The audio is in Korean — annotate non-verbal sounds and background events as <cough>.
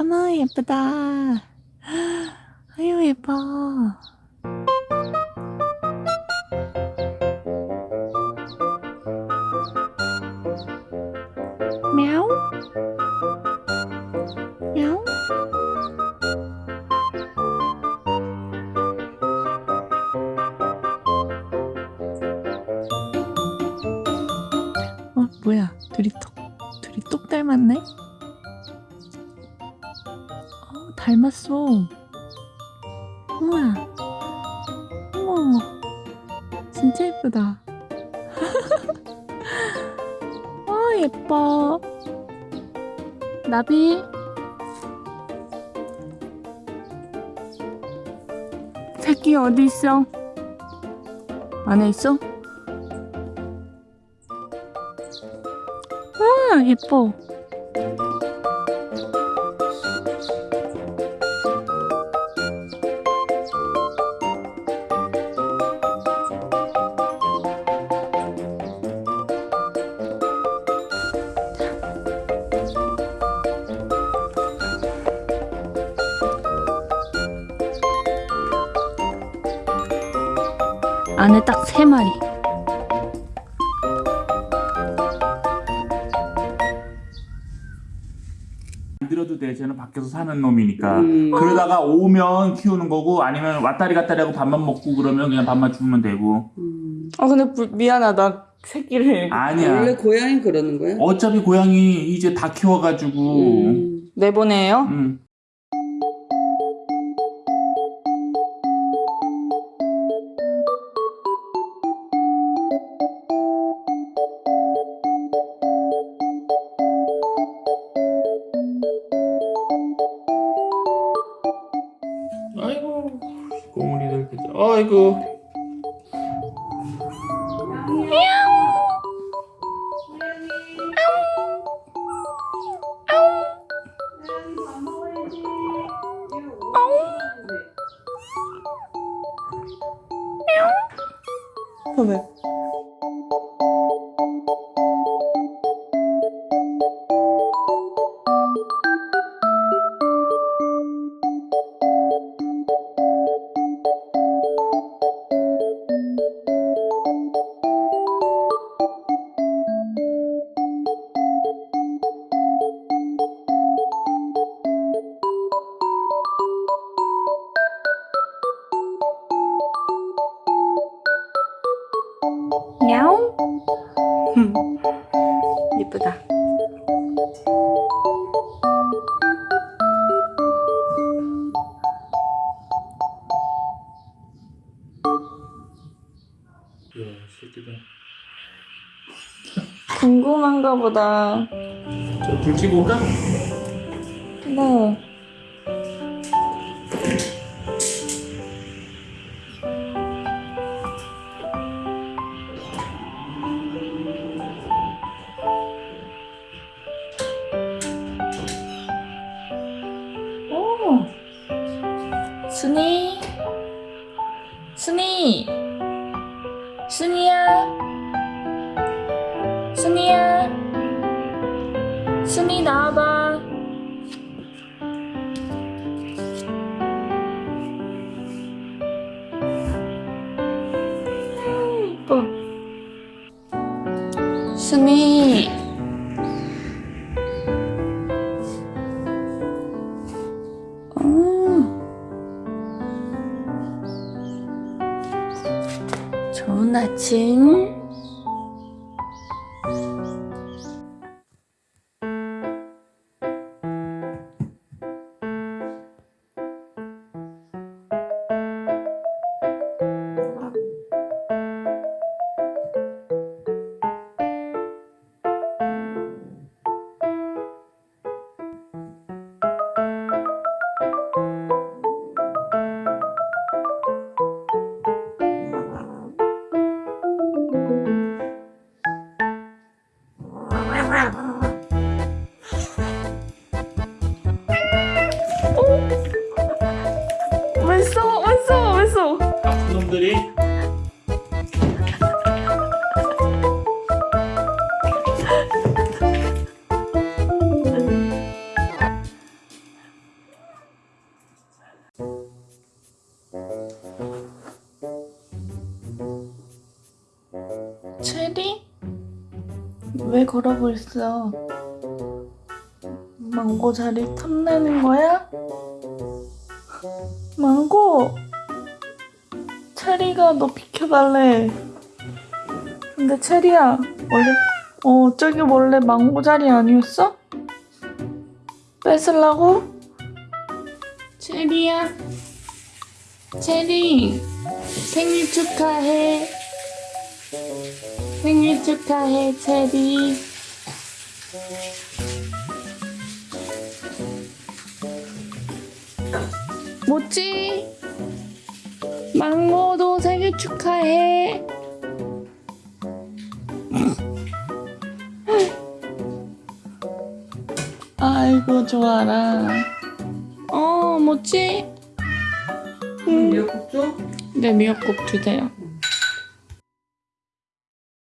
어머 예쁘다 아유 예뻐 мяу мяу 어 뭐야 둘이 똑 둘이 똑 닮았네 닮았어. 우와. 어머 진짜 예쁘다. <laughs> 아 예뻐. 나비. 새끼 어디 있어? 안에 있어? 아 예뻐 안에 딱 세 마리 안 들어도 돼. 쟤는 밖에서 사는 놈이니까. 음. 그러다가 오면 키우는 거고 아니면 왔다리 갔다리 하고 밥만 먹고 그러면 그냥 밥만 주면 되고. 음. 아 근데 불- 미안하다 새끼를 아니야. 원래 고양이 그러는 거야? 어차피 고양이 이제 다 키워가지고. 음. 내보내요? 음. 꼬물이들 그죠. 아이고. 왜? 야옹 예쁘다 야 새끼다. 궁금한가 보다 저불 찌고 올까? 네 순이, 순이, 순이야, 순이야, 순이 나와봐. 예뻐. 순이. 좋은 아침. 분들이 체리? 왜 걸어버렸어? 망고 자리 탐내는 거야? 망고! 체리가 너 비켜달래. 근데 체리야, 원래, 어, 저기 원래 망고 자리 아니었어? 뺏으려고? 체리야. 체리, 생일 축하해. 생일 축하해, 체리. 뭐지? 망고도 생일 축하해. 아이고 좋아라. 어 뭐지? 음, 미역국 줘? 네 미역국 주세요.